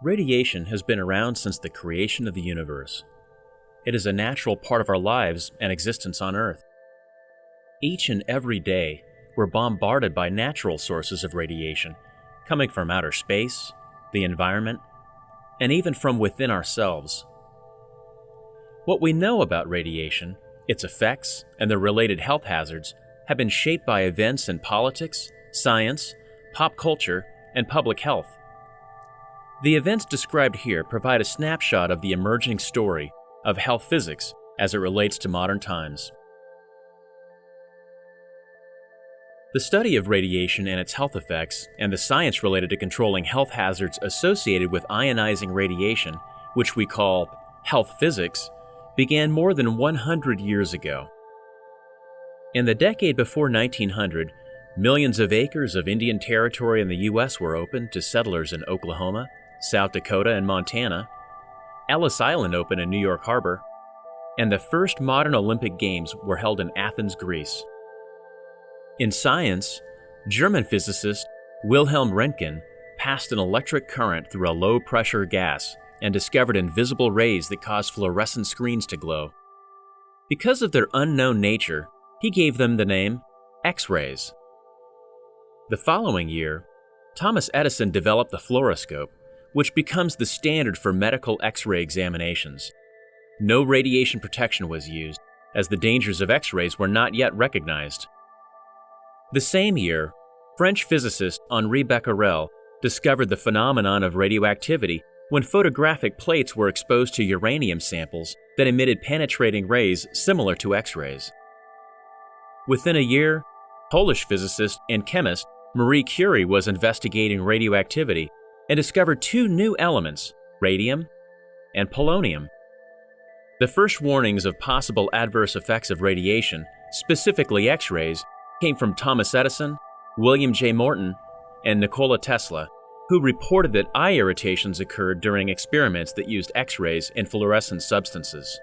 Radiation has been around since the creation of the universe. It is a natural part of our lives and existence on Earth. Each and every day, we're bombarded by natural sources of radiation, coming from outer space, the environment, and even from within ourselves. What we know about radiation, its effects, and the related health hazards have been shaped by events in politics, science, pop culture, and public health. The events described here provide a snapshot of the emerging story of health physics as it relates to modern times. The study of radiation and its health effects, and the science related to controlling health hazards associated with ionizing radiation, which we call health physics, began more than 100 years ago. In the decade before 1900, millions of acres of Indian Territory in the U.S. were opened to settlers in Oklahoma, South Dakota, and Montana, Ellis Island opened in New York Harbor, and the first modern Olympic Games were held in Athens, Greece. In science, German physicist Wilhelm Röntgen passed an electric current through a low pressure gas and discovered invisible rays that caused fluorescent screens to glow. Because of their unknown nature, he gave them the name X rays. The following year, Thomas Edison developed the fluoroscope, which becomes the standard for medical X ray examinations. No radiation protection was used, as the dangers of X rays were not yet recognized. The same year, French physicist Henri Becquerel discovered the phenomenon of radioactivity when photographic plates were exposed to uranium samples that emitted penetrating rays similar to X rays. Within a year, Polish physicist and chemist Marie Curie was investigating radioactivity and discovered two new elements, radium and polonium. The first warnings of possible adverse effects of radiation, specifically X rays, came from Thomas Edison, William J. Morton, and Nikola Tesla, who reported that eye irritations occurred during experiments that used X rays and fluorescent substances.